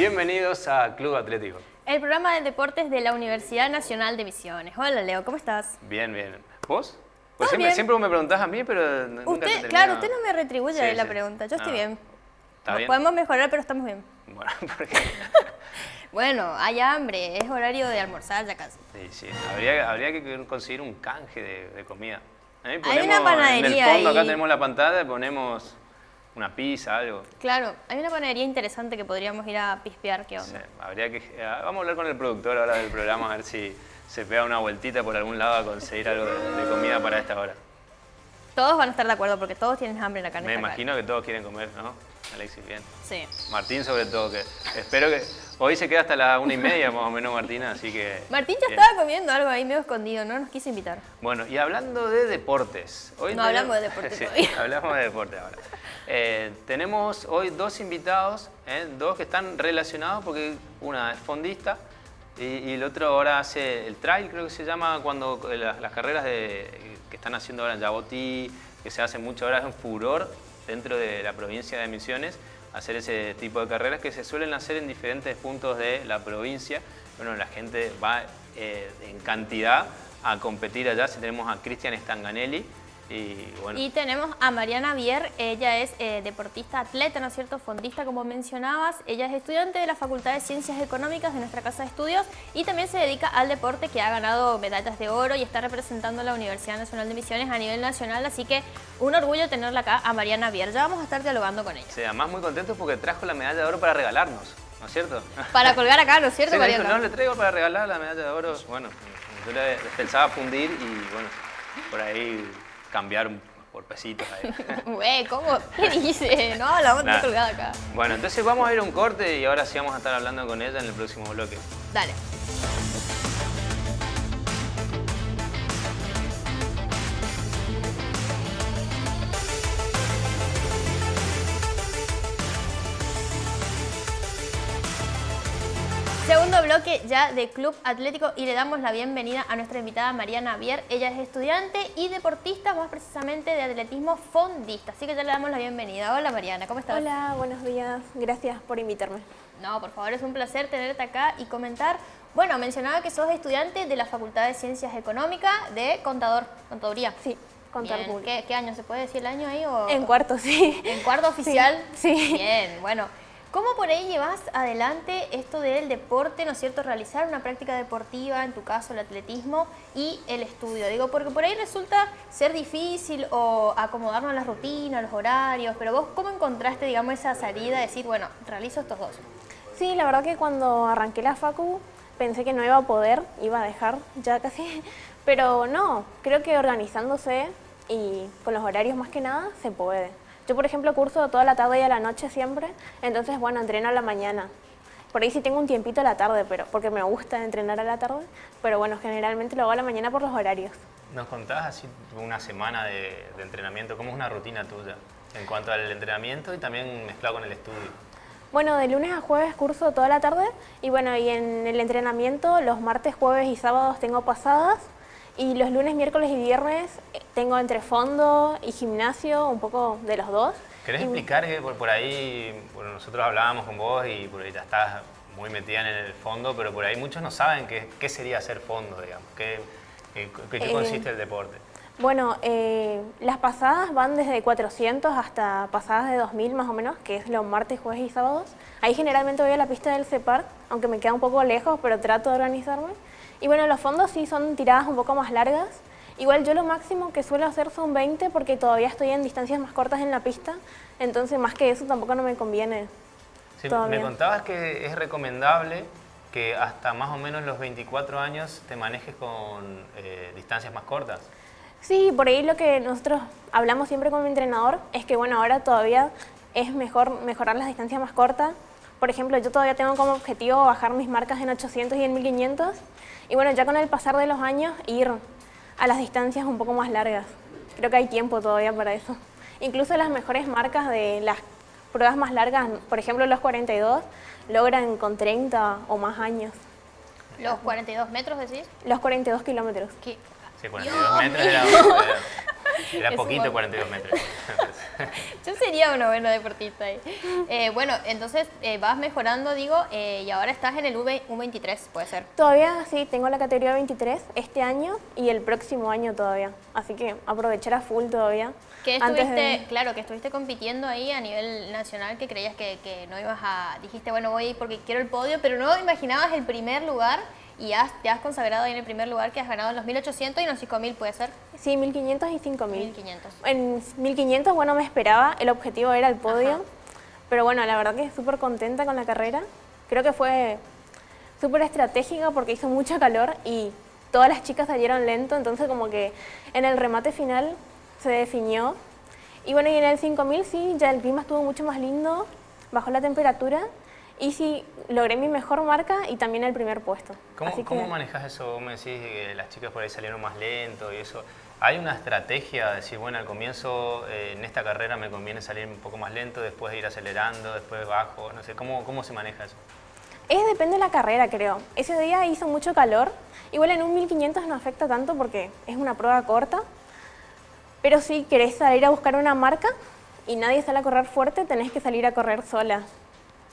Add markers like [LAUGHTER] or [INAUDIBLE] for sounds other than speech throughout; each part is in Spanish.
Bienvenidos a Club Atlético. El programa de deportes de la Universidad Nacional de Misiones. Hola Leo, ¿cómo estás? Bien, bien. ¿Vos? Pues Todo siempre, bien. siempre vos me preguntás a mí, pero nunca te Usted, claro, usted no me retribuye Sí, la sí. pregunta. Yo estoy Ah, bien. ¿Está Nos bien? Podemos mejorar, pero estamos bien. Bueno, [LAUGHS] porque... [LAUGHS] Bueno, hay hambre, es horario de almorzar ya casi. Sí, sí. Habría, habría que conseguir un canje de, de comida. Ahí Hay una panadería En el fondo acá tenemos la pantalla, ponemos una pizza, algo. Claro, hay una panadería interesante que podríamos ir a pispear, ¿qué Sí, onda? habría que, eh, vamos a hablar con el productor ahora del programa a ver si se pega una vueltita por algún lado a conseguir algo de, de comida para esta hora. Todos van a estar de acuerdo porque todos tienen hambre en la carne. Me imagino que todos quieren comer, ¿no? Alexis, bien. Sí. Martín sobre todo, que espero que hoy se queda hasta las una y media más o menos Martina, así que... Martín ya bien. estaba comiendo algo ahí medio escondido, no nos quiso invitar. Bueno, y hablando de deportes. Hoy No tenemos- hablamos de deportes [LAUGHS] Sí, todavía. hablamos de deporte ahora. Eh, tenemos hoy dos invitados, ¿eh? dos que están relacionados porque una es fondista y, y el otro ahora hace el trail, creo que se llama, cuando eh, las, las carreras de- que están haciendo ahora en Yabotí, que se hace mucho ahora, es un furor dentro de la provincia de Misiones, hacer ese tipo de carreras que se suelen hacer en diferentes puntos de la provincia. Bueno, la gente va eh, en cantidad a competir allá. Si tenemos a Cristian Stanganelli y bueno, Y tenemos a Mariana Bier, ella es eh, deportista atleta, ¿no es cierto? Fondista, como mencionabas. Ella es estudiante de la Facultad de Ciencias Económicas de nuestra casa de estudios y también se dedica al deporte que ha ganado medallas de oro y está representando a la Universidad Nacional de Misiones a nivel nacional. Así que un orgullo tenerla acá a Mariana Bier. Ya vamos a estar dialogando con ella. sí, además muy contentos porque trajo la medalla de oro para regalarnos, ¿no es cierto? Para colgar acá, ¿no es cierto, [LAUGHS] Sí, me dijo, Mariana? no, le traigo para regalar la medalla de oro. Bueno, yo le pensaba fundir y bueno, por ahí cambiar pesitos ahí. [LAUGHS] Güey, ¿cómo? ¿Qué dice? No, la vamos a Nada. tener colgada acá. Bueno, entonces vamos a ir a un corte y ahora sí vamos a estar hablando con ella en el próximo bloque. Dale. Bloque ya de Club Atlético y le damos la bienvenida a nuestra invitada Mariana Bier. Ella es estudiante y deportista, más precisamente de atletismo fondista. Así que ya le damos la bienvenida. Hola Mariana, ¿cómo estás? Hola, buenos días. Gracias por invitarme. No, por favor, es un placer tenerte acá y comentar. Bueno, mencionaba que sos estudiante de la Facultad de Ciencias Económicas de Contador, Contaduría. Sí, contar Bien. ¿Qué, qué año? ¿Se puede decir el año ahí? O... En cuarto, sí. ¿En cuarto oficial? sí. Bien, bueno. ¿Cómo por ahí llevas adelante esto del deporte, ¿no es cierto? Realizar una práctica deportiva, en tu caso el atletismo, y el estudio. Digo, porque por ahí resulta ser difícil o acomodarnos a las rutinas, los horarios, pero vos, ¿cómo encontraste, digamos, esa salida de decir, bueno, realizo estos dos? Sí, la verdad que cuando arranqué la facu pensé que no iba a poder, iba a dejar ya casi, [LAUGHS] pero no, creo que organizándose y con los horarios más que nada se puede. Yo, por ejemplo, curso toda la tarde y a la noche siempre, entonces, bueno, entreno a la mañana. Por ahí sí tengo un tiempito a la tarde, pero porque me gusta entrenar a la tarde, pero bueno, generalmente lo hago a la mañana por los horarios. ¿Nos contás así una semana de, de entrenamiento? ¿Cómo es una rutina tuya en cuanto al entrenamiento y también mezclado con el estudio? Bueno, de lunes a jueves curso toda la tarde y bueno, y en el entrenamiento los martes, jueves y sábados tengo pasadas y los lunes, miércoles y viernes eh, tengo entre fondo y gimnasio, un poco de los dos. ¿Querés Y- explicar que por, por ahí, bueno, nosotros hablábamos con vos y por ahí estás muy metida en el fondo, pero por ahí muchos no saben qué, qué sería hacer fondo, digamos, qué, qué, qué- Eh, consiste el deporte. Bueno, eh, las pasadas van desde 400 hasta pasadas de 2000 más o menos, que es los martes, jueves y sábados. Ahí generalmente voy a la pista del CEPAR, aunque me queda un poco lejos, pero trato de organizarme. Y bueno, los fondos sí son tiradas un poco más largas. Igual yo lo máximo que suelo hacer son 20 porque todavía estoy en distancias más cortas en la pista, entonces más que eso tampoco no me conviene. Sí, me contabas que es recomendable que hasta más o menos los 24 años te manejes con eh, distancias más cortas. Sí, por ahí lo que nosotros hablamos siempre con mi entrenador es que bueno, ahora todavía es mejor mejorar las distancias más cortas. Por ejemplo, yo todavía tengo como objetivo bajar mis marcas en 800 y en 1500. Y bueno, ya con el pasar de los años ir a las distancias un poco más largas. Creo que hay tiempo todavía para eso. Incluso las mejores marcas de las pruebas más largas, por ejemplo los 42, logran con 30 o más años. ¿Los 42 metros decís? Los 42 kilómetros. ¿Qué? Sí, 42 metros era, era, era [LAUGHS] un poquito montón. 42 metros. [LAUGHS] Yo sería una buena deportista ahí. Eh, bueno, entonces eh, vas mejorando, digo, eh, y ahora estás en el V, 23 puede ser. Todavía sí, tengo la categoría 23 este año y el próximo año todavía. Así que aprovechar a full todavía. Que estuviste, claro, que estuviste compitiendo ahí a nivel nacional, que creías que, que no ibas a... Dijiste, bueno, voy porque quiero el podio, pero no imaginabas el primer lugar y te has consagrado ahí en el primer lugar que has ganado los 1800 y los 5000, ¿puede ser? Sí, 1500 y 5000. 1500. En 1500, bueno, me esperaba, el objetivo era el podio, pero bueno, la verdad que súper contenta con la carrera. Creo que fue súper estratégica porque hizo mucho calor y todas las chicas salieron lento, entonces como que en el remate final se definió. Y bueno, y en el 5000 sí, ya el clima estuvo mucho más lindo, bajó la temperatura y sí, logré mi mejor marca y también el primer puesto. ¿Cómo, ¿cómo manejas eso? me decís que las chicas por ahí salieron más lento y eso. ¿Hay una estrategia de decir, bueno, al comienzo eh, en esta carrera me conviene salir un poco más lento, después ir acelerando, después bajo? No sé, ¿cómo, cómo se maneja eso? Es depende de la carrera, creo. Ese día hizo mucho calor. Igual en un 1500 no afecta tanto porque es una prueba corta. Pero si querés salir a buscar una marca y nadie sale a correr fuerte, tenés que salir a correr sola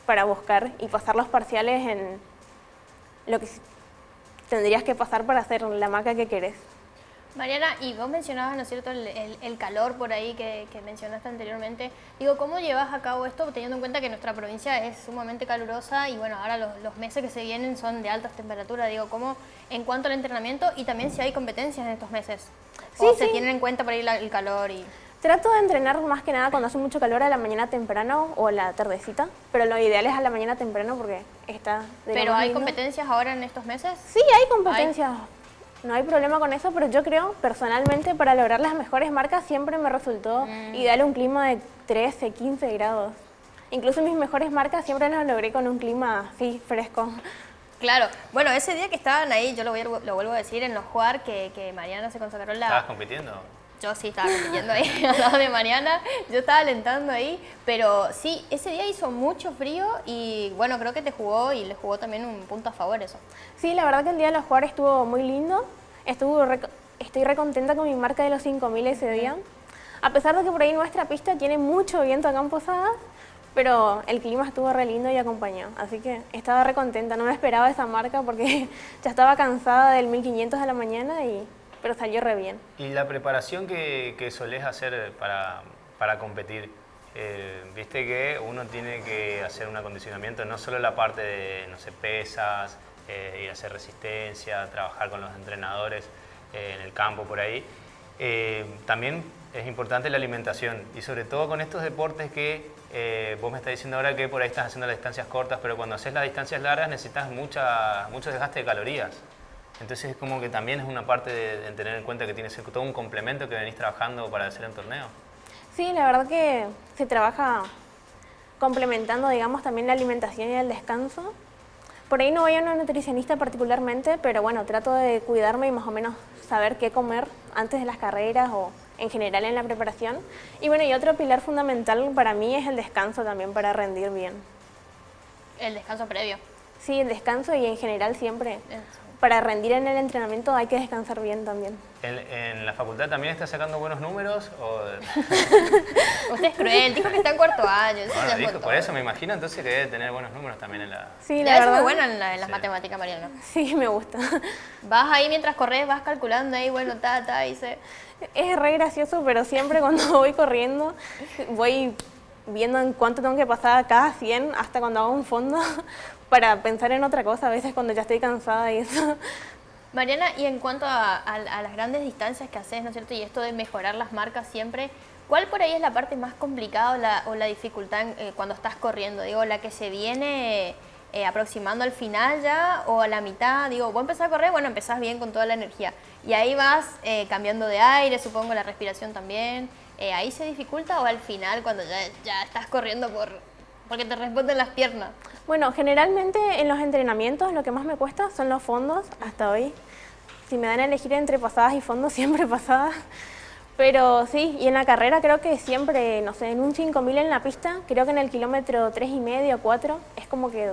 para buscar y pasar los parciales en lo que tendrías que pasar para hacer la marca que querés. Mariana, y vos mencionabas, ¿no es cierto?, el, calor por ahí que, mencionaste anteriormente. Digo, ¿cómo llevas a cabo esto teniendo en cuenta que nuestra provincia es sumamente calurosa y bueno, ahora los, meses que se vienen son de altas temperaturas? Digo, ¿cómo en cuanto al entrenamiento y también si hay competencias en estos meses? ¿O se tienen en cuenta por ahí el calor y...? Trato de entrenar más que nada cuando hace mucho calor a la mañana temprano o a la tardecita, pero lo ideal es a la mañana temprano porque está de ¿Pero hay competencias ahora en estos meses? Sí, hay competencias. No hay problema con eso, pero yo creo, personalmente, para lograr las mejores marcas siempre me resultó mm. ideal un clima de 13, 15 grados. Incluso mis mejores marcas siempre las logré con un clima así, fresco. Claro. Bueno, ese día que estaban ahí, yo lo, voy lo vuelvo a decir, en los jugar que, que Mariana se consagró la... ¿Estabas compitiendo? Yo sí estaba compitiendo ahí [LAUGHS] al lado de Mariana, yo estaba alentando ahí, pero sí, ese día hizo mucho frío y bueno, creo que te jugó y le jugó también un punto a favor eso. Sí, la verdad que el día de los jugadores estuvo muy lindo, estuvo estoy recontenta con mi marca de los 5000 ese día, a pesar de que por ahí nuestra pista tiene mucho viento acá en Posadas, pero el clima estuvo re lindo y acompañó, así que estaba recontenta, no me esperaba esa marca porque [LAUGHS] ya estaba cansada del 1500 de la mañana y pero salió re bien. ¿Y la preparación que, que solés hacer para, para competir? Eh, viste que uno tiene que hacer un acondicionamiento, no solo la parte de, no sé, pesas, eh, ir a hacer resistencia, trabajar con los entrenadores eh, en el campo por ahí. también es importante la alimentación y sobre todo con estos deportes que vos me estás diciendo ahora que por ahí estás haciendo las distancias cortas, pero cuando haces las distancias largas necesitas mucha, mucho desgaste de calorías. Entonces es como que también es una parte de, tener en cuenta que tienes todo un complemento que venís trabajando para hacer en torneo. Sí, la verdad que se trabaja complementando, digamos, también la alimentación y el descanso. Por ahí no voy a una nutricionista particularmente, pero bueno, trato de cuidarme y más o menos saber qué comer antes de las carreras o en general en la preparación. Y bueno, y otro pilar fundamental para mí es el descanso también para rendir bien. ¿El descanso previo? Sí, el descanso y en general siempre para rendir en el entrenamiento hay que descansar bien también. ¿En, la facultad también está sacando buenos números? O... [LAUGHS] Usted es cruel, dijo que está en cuarto año. Bueno, por eso me imagino entonces que debe tener buenos números también en la... Sí, la verdad. Es muy buena en, las matemáticas, Mariana. Sí, me gusta. [LAUGHS] Vas ahí mientras corres, vas calculando ahí, bueno, ta, ta, y se... Es re gracioso, pero siempre cuando [LAUGHS] voy corriendo voy viendo en cuánto tengo que pasar cada 100 hasta cuando hago un fondo para pensar en otra cosa a veces cuando ya estoy cansada y eso. Mariana, y en cuanto a, las grandes distancias que haces, ¿no es cierto? Y esto de mejorar las marcas siempre, ¿cuál por ahí es la parte más complicada o la, dificultad eh, cuando estás corriendo? Digo, la que se viene eh, aproximando al final ya o a la mitad. Digo, vos empezás a correr, bueno, empezás bien con toda la energía. Y ahí vas eh, cambiando de aire, supongo la respiración también. ¿Ahí se dificulta o al final cuando ya, ya estás corriendo por, porque te responden las piernas? Bueno, generalmente en los entrenamientos lo que más me cuesta son los fondos hasta hoy. Si me dan a elegir entre pasadas y fondos, [LAUGHS] siempre pasadas. Pero sí, y en la carrera creo que siempre, no sé, en un 5000 en la pista, creo que en el kilómetro 3 y medio, 4, es como que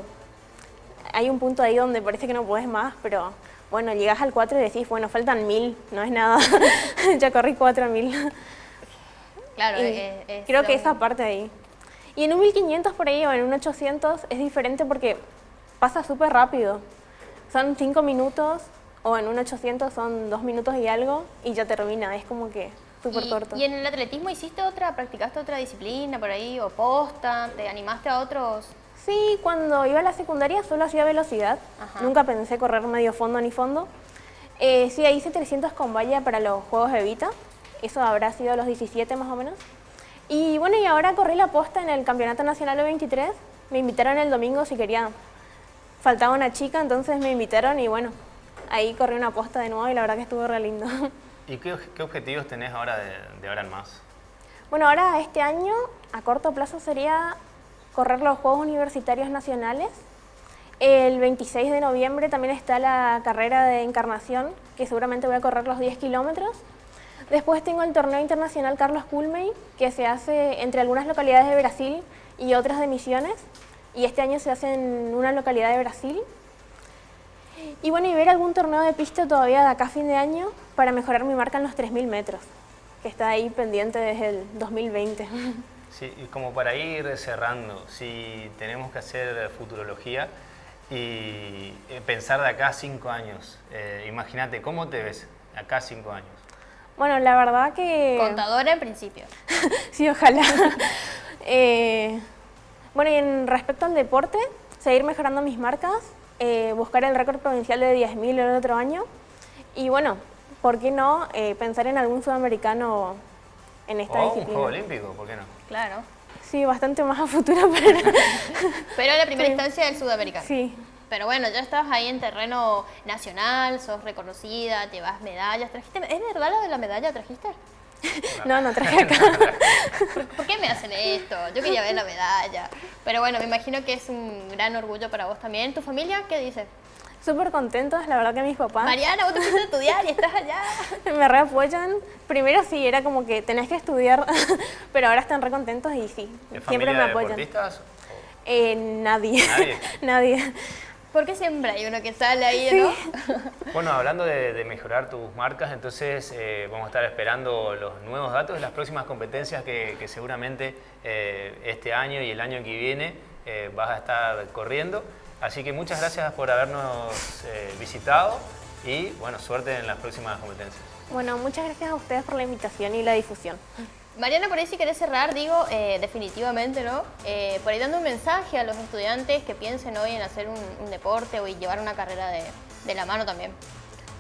hay un punto ahí donde parece que no puedes más, pero bueno, llegas al 4 y decís, bueno, faltan 1000, no es nada, [LAUGHS] ya corrí 4000. Claro, es- es- creo que esa parte ahí. Y en un 1500 por ahí o en un 800 es diferente porque pasa súper rápido. Son 5 minutos o en un 800 son 2 minutos y algo y ya termina. Es como que súper corto. ¿Y en el atletismo hiciste otra, practicaste otra disciplina por ahí o posta? ¿Te animaste a otros? Sí, cuando iba a la secundaria solo hacía velocidad. Ajá. Nunca pensé correr medio fondo ni fondo. Eh, sí, hice 300 con valla para los Juegos de Vita. Eso habrá sido a los 17 más o menos. Y bueno, y ahora corrí la posta en el Campeonato Nacional de 23. Me invitaron el domingo si quería. Faltaba una chica, entonces me invitaron y bueno, ahí corrí una posta de nuevo y la verdad que estuvo re lindo. [LAUGHS] ¿Y qué, qué objetivos tenés ahora de, de ahora en más? Bueno, ahora este año a corto plazo sería correr los Juegos Universitarios Nacionales. El 26 de noviembre también está la carrera de encarnación, que seguramente voy a correr los 10 kilómetros. Después tengo el torneo internacional Carlos Culmey, que se hace entre algunas localidades de Brasil y otras de Misiones. Y este año se hace en una localidad de Brasil. Y bueno, y ver algún torneo de pista todavía de acá a fin de año para mejorar mi marca en los 3.000 metros, que está ahí pendiente desde el 2020. [LAUGHS] Sí, y como para ir cerrando, si tenemos que hacer futurología y eh, pensar de acá a cinco años, eh, imagínate, ¿cómo te ves acá a cinco años? Bueno, la verdad que... Contadora en principio. [LAUGHS] Sí, ojalá. [LAUGHS] Eh, bueno, y en respecto al deporte, seguir mejorando mis marcas, eh, buscar el récord provincial de 10.000 el otro año y bueno, ¿por qué no eh, pensar en algún sudamericano en esta O un disciplina? juego olímpico, ¿por qué no? Claro. Sí, bastante más a futuro, [LAUGHS] pero Pero en la primera Sí. instancia del sudamericano. sí. Pero bueno, ya estás ahí en terreno nacional, sos reconocida, te vas medallas. ¿Trajiste, ¿Es verdad lo de la medalla trajiste? No, no traje acá. [LAUGHS] ¿Por, qué me hacen esto? Yo quería ver la medalla. Pero bueno, me imagino que es un gran orgullo para vos también. ¿Tu familia qué dice? Súper contentos, la verdad que mis papás Mariana, vos te fuiste a estudiar y estás allá. [LAUGHS] me re apoyan. Primero sí, era como que tenés que estudiar, [LAUGHS] pero ahora están re contentos y sí, ¿Es siempre me apoyan. deportistas? Eh, nadie. Nadie. nadie. Porque siempre hay uno que sale ahí, ¿no? [LAUGHS] Bueno, hablando de, de mejorar tus marcas, entonces eh, vamos a estar esperando los nuevos datos de las próximas competencias que, que seguramente eh, este año y el año que viene eh, vas a estar corriendo. Así que muchas gracias por habernos eh, visitado y bueno, suerte en las próximas competencias. Bueno, muchas gracias a ustedes por la invitación y la difusión. Mariana, por ahí si querés cerrar, digo, eh, definitivamente, ¿no? Eh, por ahí dando un mensaje a los estudiantes que piensen hoy en hacer un, deporte o llevar una carrera de, de la mano también.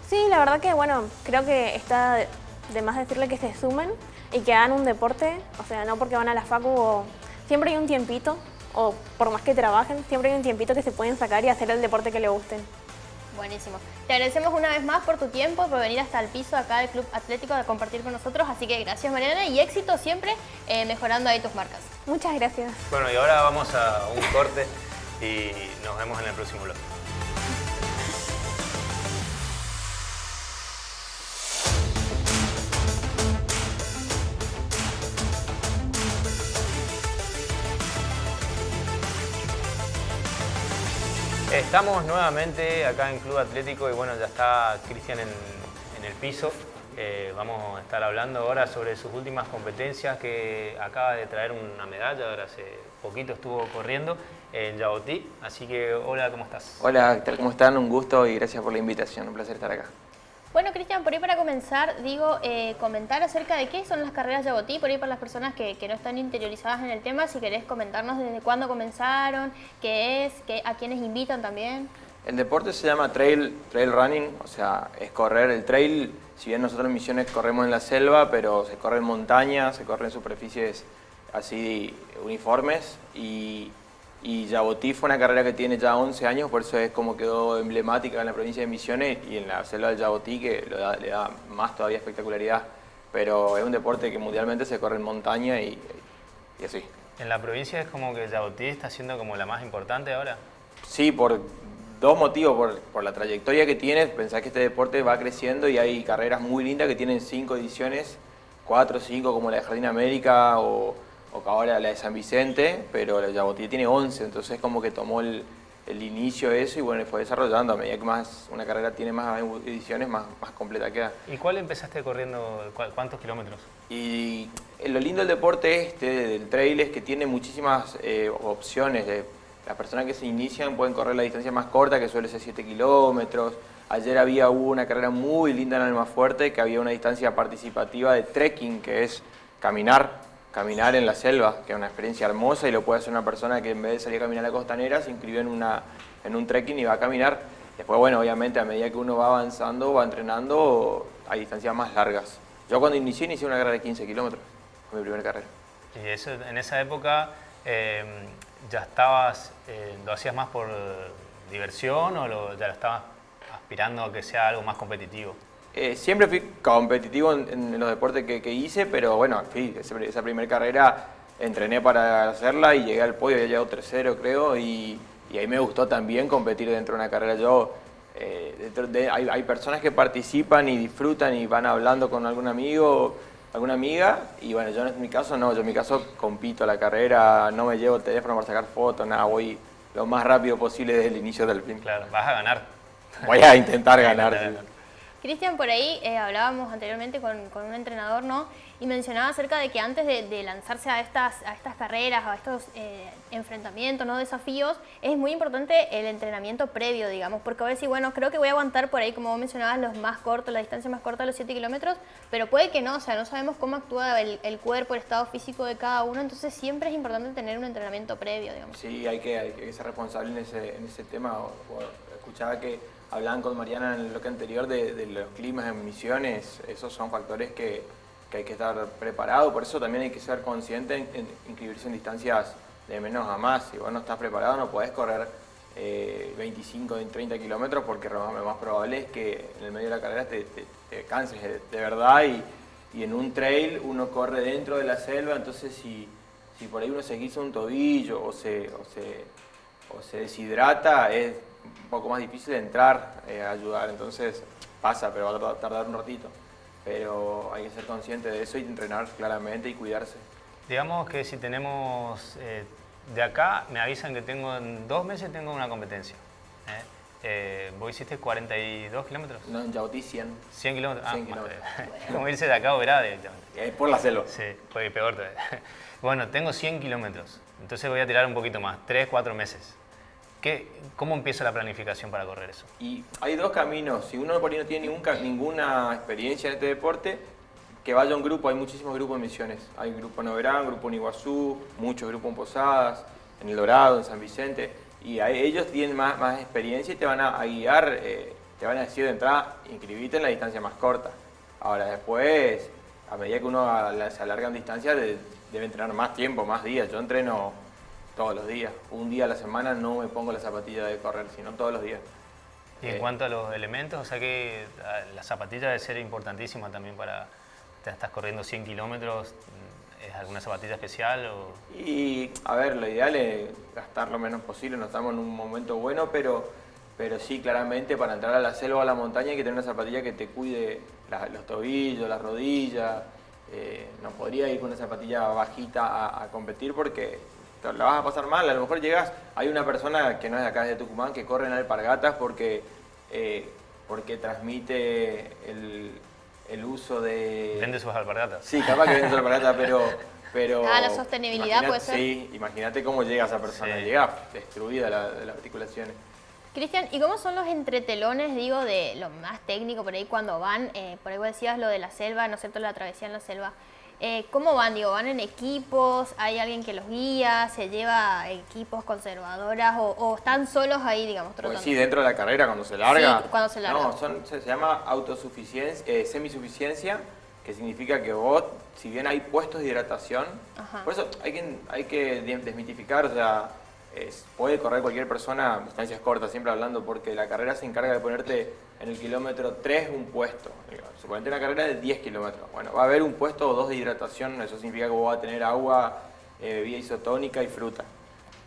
Sí, la verdad que bueno, creo que está de más decirle que se sumen y que hagan un deporte, o sea, no porque van a la facu o siempre hay un tiempito, o por más que trabajen, siempre hay un tiempito que se pueden sacar y hacer el deporte que les gusten. Buenísimo. Te agradecemos una vez más por tu tiempo, por venir hasta el piso acá del Club Atlético a compartir con nosotros. Así que gracias Mariana y éxito siempre eh, mejorando ahí tus marcas. Muchas gracias. Bueno, y ahora vamos a un corte y nos vemos en el próximo blog. Estamos nuevamente acá en Club Atlético y bueno, ya está Cristian en, el piso. Eh, vamos a estar hablando ahora sobre sus últimas competencias que acaba de traer una medalla, ahora hace poquito estuvo corriendo en Yabotí. Así que hola, ¿cómo estás? Hola. ¿Cómo están? Un gusto y gracias por la invitación. Un placer estar acá. Bueno, Cristian, por ahí para comenzar, digo, eh, comentar acerca de qué son las carreras Yabotí, por ahí para las personas que, no están interiorizadas en el tema, si querés comentarnos desde cuándo comenzaron, qué es, qué, a quiénes invitan también. El deporte se llama trail, trail running, o sea, es correr el trail. Si bien nosotros en Misiones corremos en la selva, pero se corre en montaña, se corre en superficies así uniformes. Y, y Yabotí fue una carrera que tiene ya 11 años, por eso es como quedó emblemática en la provincia de Misiones y en la selva del Yabotí, que lo da- le da más todavía espectacularidad. Pero es un deporte que mundialmente se corre en montaña y, y así. En la provincia es como que Yabotí está siendo como la más importante ahora. Sí, por dos motivos. Por, por la trayectoria que tiene, pensás que este deporte va creciendo y hay carreras muy lindas que tienen cinco ediciones, cuatro o cinco como la de Jardín América o, o ahora la de San Vicente, pero la de Yabotí tiene 11, entonces como que tomó el, el inicio de eso y bueno, fue desarrollando a medida que más una carrera tiene más ediciones, más, más completa queda. ¿Y cuál empezaste corriendo, cuántos kilómetros? Y lo lindo del deporte este, del trail, es que tiene muchísimas eh, opciones. De, las personas que se inician pueden correr la distancia más corta, que suele ser 7 kilómetros. Ayer había una carrera muy linda en el fuerte que había una distancia participativa de trekking, que es caminar caminar en la selva, que es una experiencia hermosa y lo puede hacer una persona que en vez de salir a caminar a la costanera se inscribe en, una, en un trekking y va a caminar. Después, bueno, obviamente a medida que uno va avanzando, va entrenando, hay distancias más largas. Yo cuando inicié, inicié una carrera de 15 kilómetros, fue mi primera carrera. ¿Y eso, en esa época em, ya estabas, eh, lo hacías más por diversión o ya lo estabas aspirando a que sea algo más competitivo? Eh, siempre fui competitivo en, los deportes que, hice, pero bueno, esa primera carrera entrené para hacerla y llegué al podio, había llegado tercero creo, y, ahí me gustó también competir dentro de una carrera. Yo, eh, hay, personas que participan y disfrutan y van hablando con algún amigo, alguna amiga, y bueno, yo en mi caso no, yo en mi caso compito la carrera, no me llevo el teléfono para sacar fotos, nada, voy lo más rápido posible desde el inicio del fin. Claro, vas a ganar. Voy a intentar ganar. [LAUGHS] Cristian, por ahí eh, hablábamos anteriormente con, un entrenador, ¿no? Y mencionaba acerca de que antes de, lanzarse a estas, a estas carreras, a estos eh, enfrentamientos, ¿no? Desafíos, es muy importante el entrenamiento previo, digamos, porque a veces, bueno, creo que voy a aguantar por ahí, como vos mencionabas, los más cortos, la distancia más corta, los 7 kilómetros, pero puede que no, o sea, no sabemos cómo actúa el, cuerpo, el estado físico de cada uno, entonces siempre es importante tener un entrenamiento previo, digamos. Sí, hay que, ser responsable en ese, en ese tema. escuchaba que hablaban con Mariana en el bloque anterior de, los climas en misiones, esos son factores que, hay que estar preparado, por eso también hay que ser consciente en, inscribirse en distancias de menos a más. Si vos no estás preparado no podés correr 25, 30 kilómetros porque lo más probable es que en el medio de la carrera te, canses de, verdad y, en un trail uno corre dentro de la selva, entonces si, si por ahí uno se guisa un tobillo o se, o se, o se deshidrata, es un poco más difícil de entrar eh, a ayudar, entonces pasa, pero va a tardar un ratito. Pero hay que ser consciente de eso y entrenar claramente y cuidarse. Digamos que si tenemos, eh, de acá me avisan que tengo, en dos meses tengo una competencia. ¿eh? Eh, ¿Vos hiciste 42 kilómetros? No, en Yautí 100. 100 kilómetros. 100 ah, kilómetros. [LAUGHS] Como irse de acá o verá directamente. Es por la selva. Sí, fue peor todavía. [LAUGHS] Bueno, tengo 100 kilómetros. Entonces voy a tirar un poquito más, 3, 4 meses. ¿Cómo empieza la planificación para correr eso? Y hay dos caminos. Si uno por ahí no tiene ninguna experiencia en este deporte, que vaya a un grupo. Hay muchísimos grupos en misiones. Hay grupo en Oberán, grupo en Iguazú, muchos grupos en Posadas, en El Dorado, en San Vicente. Y ellos tienen más, más, experiencia y te van a, guiar, eh, te van a decir de entrada, inscribite en la distancia más corta. Ahora después, a medida que uno se alarga en distancia, debe entrenar más tiempo, más días. Yo entreno todos los días. Un día a la semana no me pongo la zapatilla de correr, sino todos los días. Y en eh, cuanto a los elementos, o sea que la zapatilla debe ser importantísima también para... Te estás corriendo 100 kilómetros, ¿es alguna zapatilla especial? O... Y, a ver, lo ideal es gastar lo menos posible, no estamos en un momento bueno, pero, pero sí, claramente para entrar a la selva o a la montaña hay que tener una zapatilla que te cuide los tobillos, las rodillas, eh, no podría ir con una zapatilla bajita a competir porque la vas a pasar mal, a lo mejor llegas, hay una persona que no es de acá, de Tucumán, que corre en alpargatas porque, eh, porque transmite el, uso de... Vende sus alpargatas. Sí, capaz que vende sus alpargatas, [LAUGHS] pero... pero ah, la sostenibilidad puede ser. Sí, imagínate cómo llega esa persona, llega destruida la, de las articulaciones. Cristian, ¿y cómo son los entretelones, digo, de lo más técnico por ahí cuando van? Eh, por ahí vos decías lo de la selva, ¿no es cierto?, la travesía en la selva. Eh, ¿Cómo van? Digo, ¿van en equipos? ¿Hay alguien que los guía? ¿Se lleva equipos conservadoras? ¿O, están solos ahí, digamos, pues trotando? sí, dentro de la carrera, cuando se larga. Sí, cuando se larga. No, se, llama autosuficiencia, eh, semisuficiencia, que significa que vos, si bien hay puestos de hidratación, por eso hay que, hay que desmitificar, o sea, puede correr cualquier persona distancias cortas, siempre hablando, porque la carrera se encarga de ponerte en el kilómetro 3 un puesto. Suponete una carrera de 10 kilómetros. Bueno, va a haber un puesto o dos de hidratación, eso significa que vos vas a tener agua, eh, bebida isotónica y fruta.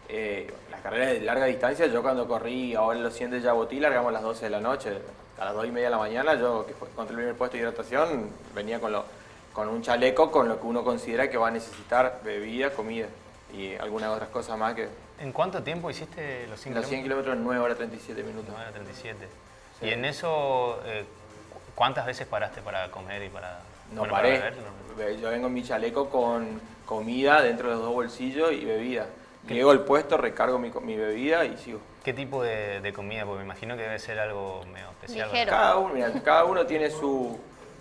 Eh, las carreras de larga distancia, yo cuando corrí ahora los 100 de Yabotí, largamos las 12 de la noche, a las 2 y media de la mañana, yo que encontré el primer puesto de hidratación, venía con, lo, con un chaleco con lo que uno considera que va a necesitar bebida, comida y algunas otras cosas más que ¿En cuánto tiempo hiciste los 100 Los 100 kilómetros en 9 horas 37 minutos. 9 37. Sí. Y en eso, eh, ¿cuántas veces paraste para comer y para No bueno, para paré. beber? No. Yo vengo en mi chaleco con comida dentro de los dos bolsillos y bebida. Llego al puesto, recargo mi, co- mi bebida y sigo. ¿Qué tipo de, de comida? Porque me imagino que debe ser algo medio especial. Ligero. Cada uno, mira, cada uno tiene su...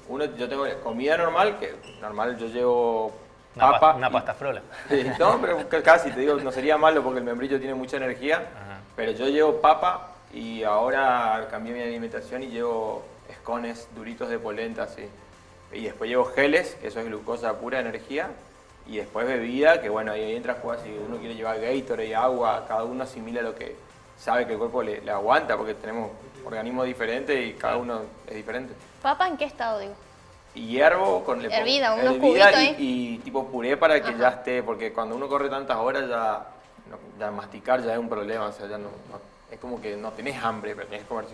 Uno, yo tengo comida normal, que normal yo llevo Una, papa. pa- una pasta frola. [LAUGHS] Sí, no, pero ca- casi, te digo, no sería malo porque el membrillo tiene mucha energía. Ajá. Pero yo llevo papa y ahora cambié mi alimentación y llevo escones duritos de polenta, así. Y después llevo geles, que eso es glucosa pura energía. Y después bebida, que bueno, ahí entra a jugar si uno quiere llevar Gatorade, agua, cada uno asimila lo que sabe que el cuerpo le, le aguanta, porque tenemos organismos diferentes y cada uno es diferente. ¿Papa en qué estado, digo? Y hiervo con le Hervida, unos hervida cubitos y, ahí. y tipo puré para que Ajá. ya esté, porque cuando uno corre tantas horas ya, no- ya masticar ya es un problema, o sea, ya no, no- es como que no tenés hambre, pero tenés que comer.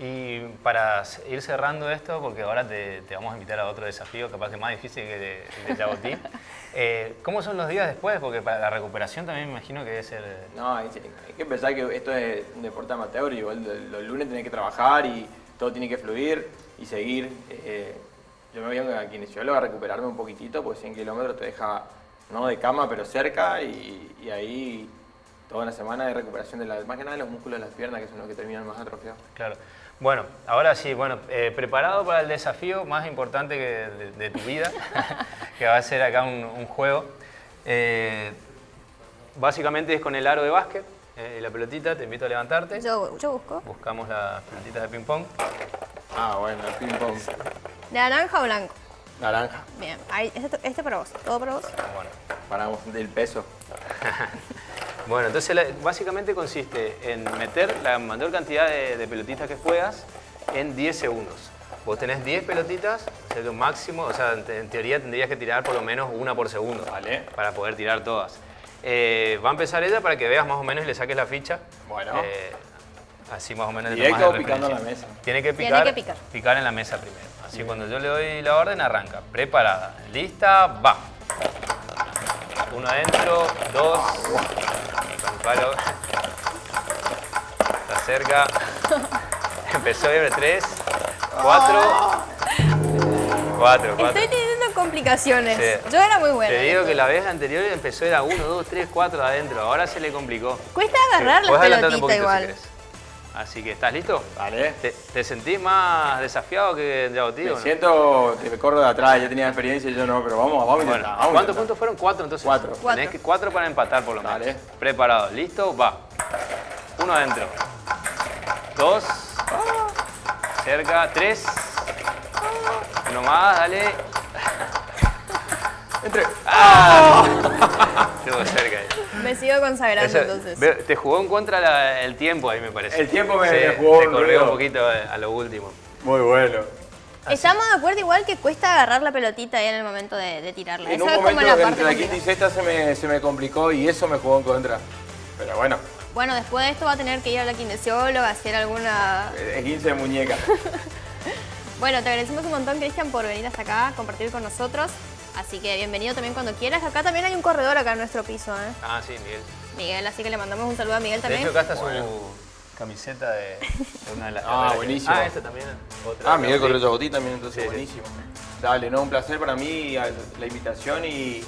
Y para ir cerrando esto, porque ahora te, te vamos a invitar a otro desafío, capaz que más difícil que de, el de Jabotín. [LAUGHS] Eh, ¿Cómo son los días después? Porque para la recuperación también me imagino que debe ser... eh, No, hay, hay que pensar que esto es un deporte amateur, igual los, los lunes tenés que trabajar y todo tiene que fluir y seguir. eh, yo me voy a kinesiólogo a recuperarme un poquitito, pues 100 kilómetros te deja, no de cama, pero cerca y, y ahí toda una semana de recuperación de la, más que nada de los músculos de las piernas, que son los que terminan más atrofiados. Claro. Bueno, ahora sí, bueno, eh, preparado para el desafío más importante que de, de tu vida, [LAUGHS] que va a ser acá un, un juego. Eh, básicamente es con el aro de básquet eh, y la pelotita, te invito a levantarte. Yo, yo busco. Buscamos las pelotitas de ping pong. Ah, bueno, el ping pong. ¿De naranja o blanco? Naranja, Bien, ahí, este, este para vos, todo para vos. Bueno, paramos del peso. [LAUGHS] Bueno, entonces la- básicamente consiste en meter la mayor cantidad de, de pelotitas que puedas en 10 segundos. Vos tenés 10 pelotitas, o sea, lo máximo, o sea, en, te- en teoría tendrías que tirar por lo menos una por segundo, Vale. Para poder tirar todas. Eh, va a empezar ella para que veas más o menos y le saques la ficha. Bueno. Eh, así más o menos. Directo de picando en la mesa. Tiene que Tiene picar, que picar. picar en la mesa primero. Así cuando yo le doy la orden, arranca. Preparada. Lista, va. Uno adentro, dos. Con palo. Está cerca. [LAUGHS] Empezó bien, tres, cuatro. Cuatro, cuatro. Estoy teniendo complicaciones. Sí. Yo era muy buena. Te digo que la vez anterior empezó era uno, dos, tres, cuatro adentro. Ahora se le complicó. Cuesta agarrar Sí, la pelotita poquito si igual. querés. Así que, ¿estás listo? Vale. ¿Te, te sentís más desafiado que en Yabotí o Me no? siento que me corro de atrás, ya tenía experiencia y yo no, pero vamos, vamos a Bueno, intentar. vamos ¿cuántos puntos fueron? Cuatro, entonces. Cuatro. Tenés Cuatro. que cuatro para empatar por lo menos. Dale. Preparado, listo, va. Uno adentro. Dos. Cerca, tres. Uno más, dale. Entre. Estuvo cerca ahí. Me sigo consagrando Eso, entonces. te jugó en contra la- el tiempo ahí, me parece. El tiempo me- Sí, me jugó Te un corrió un poquito eh, a lo último. Muy bueno. Estamos de acuerdo igual que cuesta agarrar la pelotita ahí en el momento de, de tirarla. En Esa un es como momento la entre la quinta y sexta se me, se me complicó y eso me jugó en contra. Pero bueno, Bueno, después de esto va a tener que ir a la kinesióloga, hacer alguna... es 15 de muñeca. [LAUGHS] Bueno, te agradecemos un montón, Cristian, por venir hasta acá, compartir con nosotros. Así que bienvenido también cuando quieras. Acá también hay un corredor acá en nuestro piso, ¿eh? Ah, sí, Miguel. Miguel, así que le mandamos un saludo a Miguel De también. hecho, acá está Bueno. su camiseta de, de [LAUGHS] una de las Ah, que- buenísimo. Ah, esta también. Otra Ah, Miguel. Correa Yabotí también, entonces Sí, sí. buenísimo. Dale, no, un placer para mí la invitación y,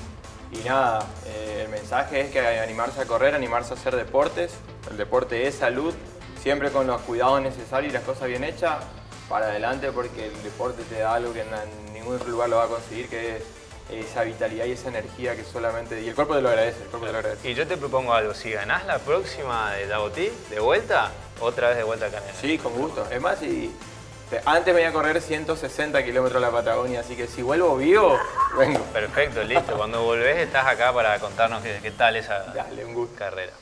y nada, eh, el mensaje es que animarse a correr, animarse a hacer deportes. El deporte es salud, siempre con los cuidados necesarios y las cosas bien hechas, para adelante porque el deporte te da algo que en, en ningún otro lugar lo va a conseguir, que es esa vitalidad y esa energía que solamente... Y el cuerpo te lo agradece, el cuerpo te lo agradece. Y yo te propongo algo, si ganás la próxima de Yabotí, de vuelta, otra vez de vuelta acá en Sí, con gusto. Es más, y te- antes me iba a correr 160 kilómetros a la Patagonia, así que si vuelvo vivo, [LAUGHS] vengo. Perfecto, listo. Cuando volvés estás acá para contarnos qué, qué tal esa Dale, un gusto. carrera.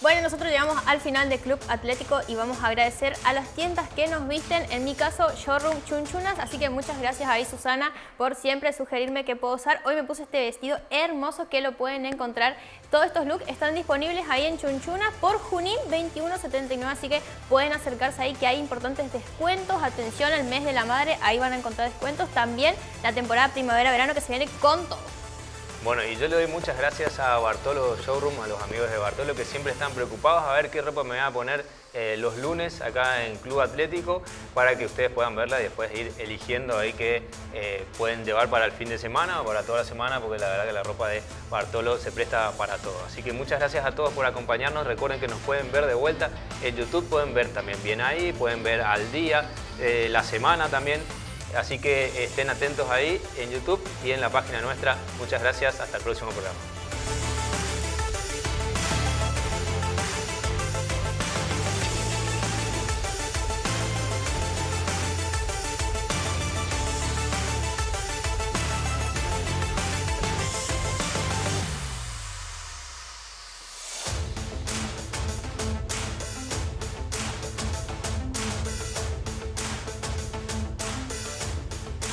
Bueno, nosotros llegamos al final de Club Atlético y vamos a agradecer a las tiendas que nos visten, en mi caso Showroom Chunchunas, así que muchas gracias ahí Susana por siempre sugerirme qué puedo usar. Hoy me puse este vestido hermoso que lo pueden encontrar. Todos estos looks están disponibles ahí en Chunchunas por Junín 2179, así que pueden acercarse ahí que hay importantes descuentos. Atención, el mes de la madre, ahí van a encontrar descuentos. También la temporada primavera-verano que se viene con todo. Bueno, y yo le doy muchas gracias a Bartolo Showroom, a los amigos de Bartolo que siempre están preocupados a ver qué ropa me voy a poner eh, los lunes acá en Club Atlético para que ustedes puedan verla y después ir eligiendo ahí que eh, pueden llevar para el fin de semana o para toda la semana porque la verdad que la ropa de Bartolo se presta para todo. Así que muchas gracias a todos por acompañarnos. Recuerden que nos pueden ver de vuelta en YouTube, pueden ver también bien ahí, pueden ver al día, eh, la semana también. Así que estén atentos ahí en YouTube y en la página nuestra. Muchas gracias, hasta el próximo programa.